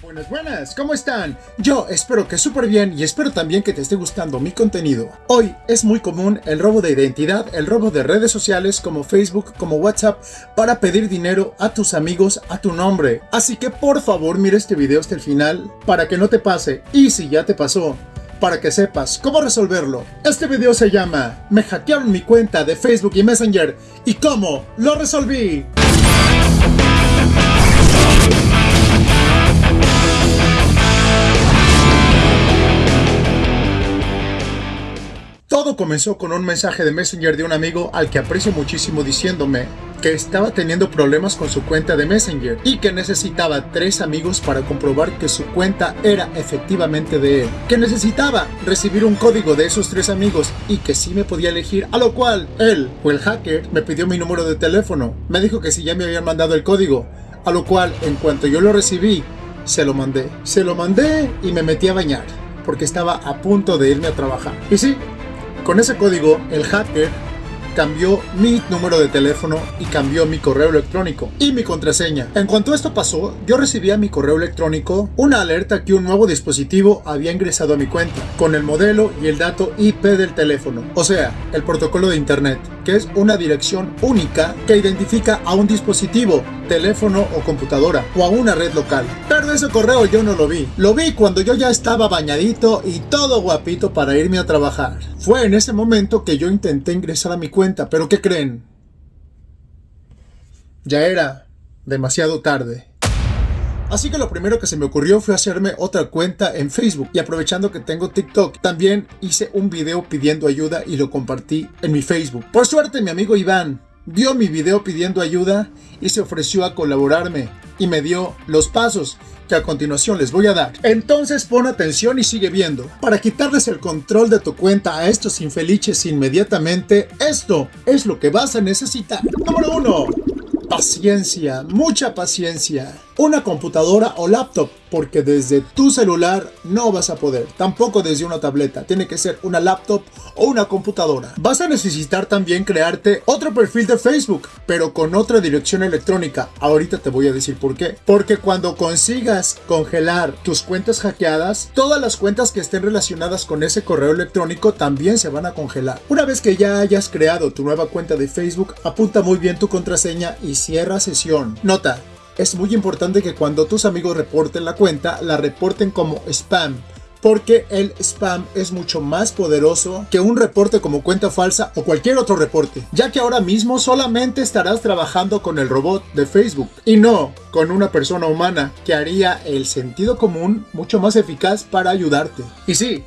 Buenas, buenas, ¿cómo están? Yo espero que súper bien y espero también que te esté gustando mi contenido. Hoy es muy común el robo de identidad, el robo de redes sociales como Facebook, como WhatsApp, para pedir dinero a tus amigos a tu nombre. Así que por favor mira este video hasta el final para que no te pase y si ya te pasó, para que sepas cómo resolverlo. Este video se llama Me hackearon mi cuenta de Facebook y Messenger y cómo lo resolví. Todo comenzó con un mensaje de Messenger de un amigo al que aprecio muchísimo diciéndome que estaba teniendo problemas con su cuenta de Messenger y que necesitaba tres amigos para comprobar que su cuenta era efectivamente de él. Que necesitaba recibir un código de esos tres amigos y que sí me podía elegir, a lo cual él o el hacker me pidió mi número de teléfono. Me dijo que si ya me habían mandado el código, a lo cual en cuanto yo lo recibí, se lo mandé. Se lo mandé y me metí a bañar porque estaba a punto de irme a trabajar. Y sí, con ese código, el hacker cambió mi número de teléfono y cambió mi correo electrónico y mi contraseña. En cuanto esto pasó, yo recibí a mi correo electrónico una alerta que un nuevo dispositivo había ingresado a mi cuenta con el modelo y el dato IP del teléfono, o sea, el protocolo de internet, que es una dirección única que identifica a un dispositivo, teléfono o computadora o a una red local. Pero ese correo yo no lo vi. Lo vi cuando yo ya estaba bañadito y todo guapito para irme a trabajar. Fue en ese momento que yo intenté ingresar a mi cuenta pero ¿qué creen? Ya era demasiado tarde. Así que lo primero que se me ocurrió fue hacerme otra cuenta en Facebook y aprovechando que tengo TikTok, también hice un video pidiendo ayuda y lo compartí en mi Facebook. Por suerte mi amigo Iván vio mi video pidiendo ayuda y se ofreció a colaborarme y me dio los pasos que a continuación les voy a dar. Entonces pon atención y sigue viendo. Para quitarles el control de tu cuenta a estos infelices inmediatamente, esto es lo que vas a necesitar. Número 1. Paciencia, mucha paciencia una computadora o laptop, porque desde tu celular no vas a poder, tampoco desde una tableta, tiene que ser una laptop o una computadora. Vas a necesitar también crearte otro perfil de Facebook, pero con otra dirección electrónica. Ahorita te voy a decir por qué. Porque cuando consigas congelar tus cuentas hackeadas, todas las cuentas que estén relacionadas con ese correo electrónico también se van a congelar. Una vez que ya hayas creado tu nueva cuenta de Facebook, apunta muy bien tu contraseña y cierra sesión. Nota, es muy importante que cuando tus amigos reporten la cuenta, la reporten como spam. Porque el spam es mucho más poderoso que un reporte como cuenta falsa o cualquier otro reporte. Ya que ahora mismo solamente estarás trabajando con el robot de Facebook y no con una persona humana que haría el sentido común mucho más eficaz para ayudarte. Y sí,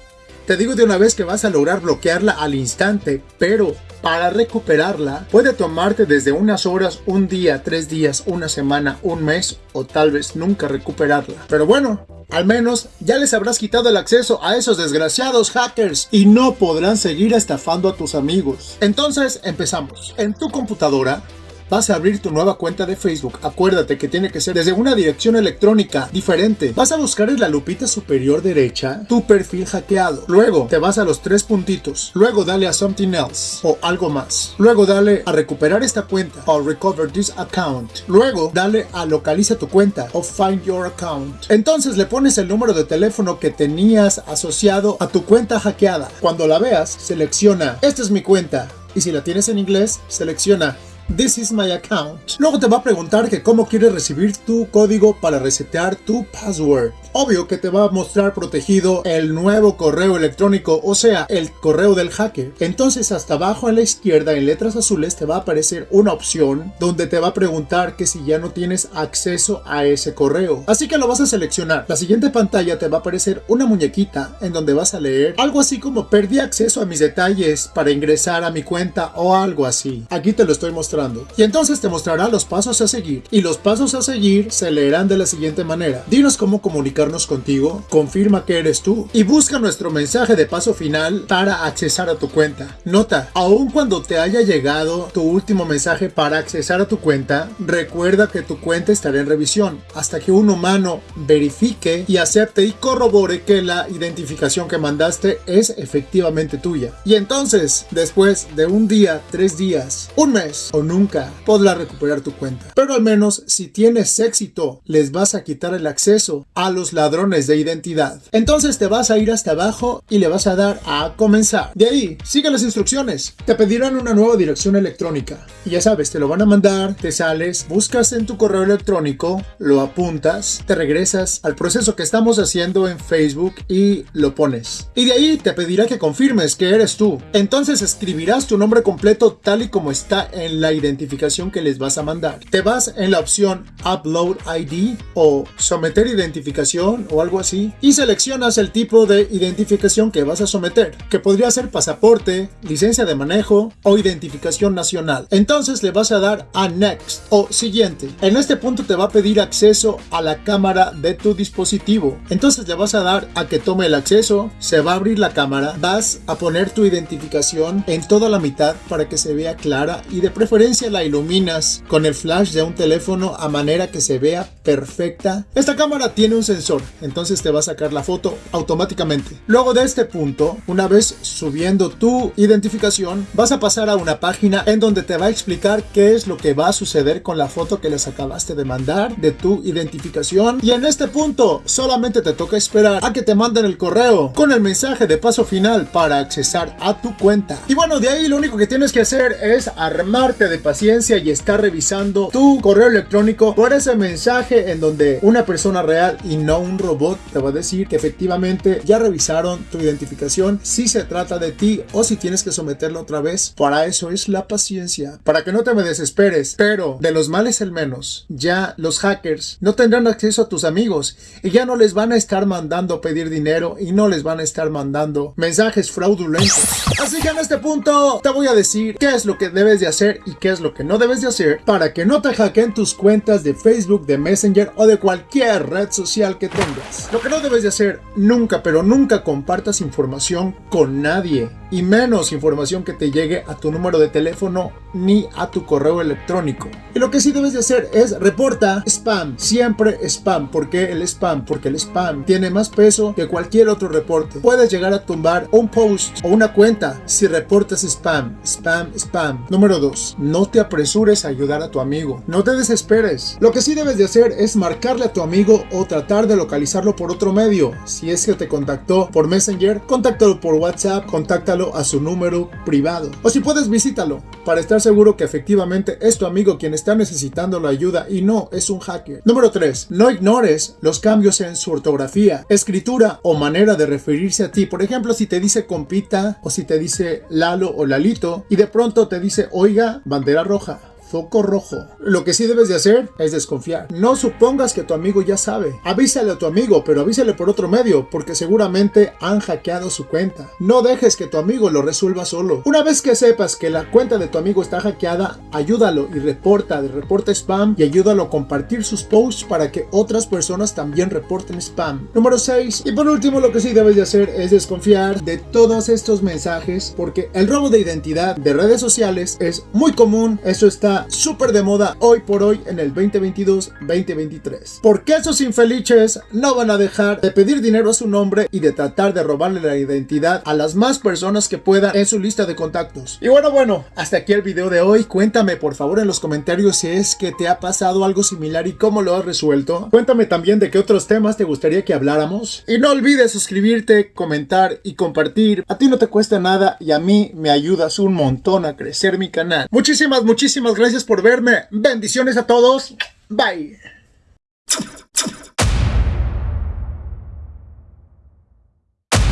te digo de una vez que vas a lograr bloquearla al instante, pero para recuperarla puede tomarte desde unas horas, un día, tres días, una semana, un mes o tal vez nunca recuperarla. Pero bueno, al menos ya les habrás quitado el acceso a esos desgraciados hackers y no podrán seguir estafando a tus amigos. Entonces empezamos. En tu computadora vas a abrir tu nueva cuenta de Facebook. Acuérdate que tiene que ser desde una dirección electrónica diferente. Vas a buscar en la lupita superior derecha tu perfil hackeado. Luego te vas a los tres puntitos. Luego dale a Something Else o algo más. Luego dale a recuperar esta cuenta o Recover this account. Luego dale a localiza tu cuenta o Find your account. Entonces le pones el número de teléfono que tenías asociado a tu cuenta hackeada. Cuando la veas, selecciona esta es mi cuenta. Y si la tienes en inglés, selecciona This is my account. Luego te va a preguntar que cómo quieres recibir tu código para resetear tu password. Obvio que te va a mostrar protegido el nuevo correo electrónico, o sea, el correo del hacker. Entonces hasta abajo a la izquierda en letras azules te va a aparecer una opción donde te va a preguntar que si ya no tienes acceso a ese correo. Así que lo vas a seleccionar. La siguiente pantalla te va a aparecer una muñequita en donde vas a leer algo así como perdí acceso a mis detalles para ingresar a mi cuenta o algo así. Aquí te lo estoy mostrando y entonces te mostrará los pasos a seguir. Y los pasos a seguir se leerán de la siguiente manera. Dinos cómo comunicarnos contigo, confirma que eres tú y busca nuestro mensaje de paso final para accesar a tu cuenta. Nota, aun cuando te haya llegado tu último mensaje para accesar a tu cuenta, recuerda que tu cuenta estará en revisión hasta que un humano verifique y acepte y corrobore que la identificación que mandaste es efectivamente tuya. Y entonces, después de un día, tres días, un mes o nunca, podrás recuperar tu cuenta. Pero al menos si tienes éxito, les vas a quitar el acceso a los ladrones de identidad. Entonces te vas a ir hasta abajo y le vas a dar a comenzar. De ahí, sigue las instrucciones. Te pedirán una nueva dirección electrónica. Y ya sabes, te lo van a mandar, te sales, buscas en tu correo electrónico, lo apuntas, te regresas al proceso que estamos haciendo en Facebook y lo pones. Y de ahí te pedirá que confirmes que eres tú. Entonces escribirás tu nombre completo tal y como está en la identificación que les vas a mandar. Te vas en la opción Upload ID o Someter identificación o algo así y seleccionas el tipo de identificación que vas a someter, que podría ser pasaporte, licencia de manejo o identificación nacional. Entonces le vas a dar a Next o siguiente. En este punto te va a pedir acceso a la cámara de tu dispositivo. Entonces le vas a dar a que tome el acceso, se va a abrir la cámara, vas a poner tu identificación en toda la mitad para que se vea clara y de preferencia la iluminas con el flash de un teléfono a manera que se vea perfecta. Esta cámara tiene un sensor, entonces te va a sacar la foto automáticamente. Luego de este punto, una vez subiendo tu identificación, vas a pasar a una página en donde te va a explicar qué es lo que va a suceder con la foto que les acabaste de mandar de tu identificación. Y en este punto, solamente te toca esperar a que te manden el correo con el mensaje de paso final para accesar a tu cuenta. Y bueno, de ahí lo único que tienes que hacer es armarte de paciencia y estar revisando tu correo electrónico por ese mensaje en donde una persona real y no un robot te va a decir que efectivamente ya revisaron tu identificación si se trata de ti o si tienes que someterlo otra vez. Para eso es la paciencia, para que no te me desesperes, pero de los males el menos. Ya los hackers no tendrán acceso a tus amigos y ya no les van a estar mandando pedir dinero y no les van a estar mandando mensajes fraudulentos. Así que en este punto te voy a decir qué es lo que debes de hacer y qué es lo que no debes de hacer para que no te hackeen tus cuentas de Facebook, de Messenger o de cualquier red social que tengas. Lo que no debes de hacer nunca, pero nunca compartas información con nadie y menos información que te llegue a tu número de teléfono ni a tu correo electrónico. Y lo que sí debes de hacer es reporta spam, siempre spam. ¿Por qué el spam? Porque el spam tiene más peso que cualquier otro reporte. Puedes llegar a tumbar un post o una cuenta si reportas spam, spam, spam. Número 2. No te apresures a ayudar a tu amigo. No te desesperes. Lo que sí debes de hacer es marcarle a tu amigo o tratar de localizarlo por otro medio. Si es que te contactó por Messenger, contáctalo por WhatsApp, contáctalo a su número privado. O si puedes, visítalo para estar seguro que efectivamente es tu amigo quien está necesitando la ayuda y no es un hacker. Número 3. No ignores los cambios en su ortografía, escritura o manera de referirse a ti. Por ejemplo, si te dice compita o si te dice Lalo o Lalito y de pronto te dice oiga, bandera roja foco rojo. Lo que sí debes de hacer es desconfiar. No supongas que tu amigo ya sabe. Avísale a tu amigo, pero avísale por otro medio, porque seguramente han hackeado su cuenta. No dejes que tu amigo lo resuelva solo. Una vez que sepas que la cuenta de tu amigo está hackeada, ayúdalo y reporta de reporta spam y ayúdalo a compartir sus posts para que otras personas también reporten spam. Número 6. Y por último, lo que sí debes de hacer es desconfiar de todos estos mensajes, porque el robo de identidad de redes sociales es muy común. Eso está súper de moda hoy por hoy en el 2022-2023. Porque esos infelices no van a dejar de pedir dinero a su nombre y de tratar de robarle la identidad a las más personas que puedan en su lista de contactos. Y bueno, bueno, hasta aquí el video de hoy. Cuéntame por favor en los comentarios si es que te ha pasado algo similar y cómo lo has resuelto. Cuéntame también de qué otros temas te gustaría que habláramos. Y no olvides suscribirte, comentar y compartir. A ti no te cuesta nada y a mí me ayudas un montón a crecer mi canal. Muchísimas, muchísimas gracias por verme. Bendiciones a todos. Bye.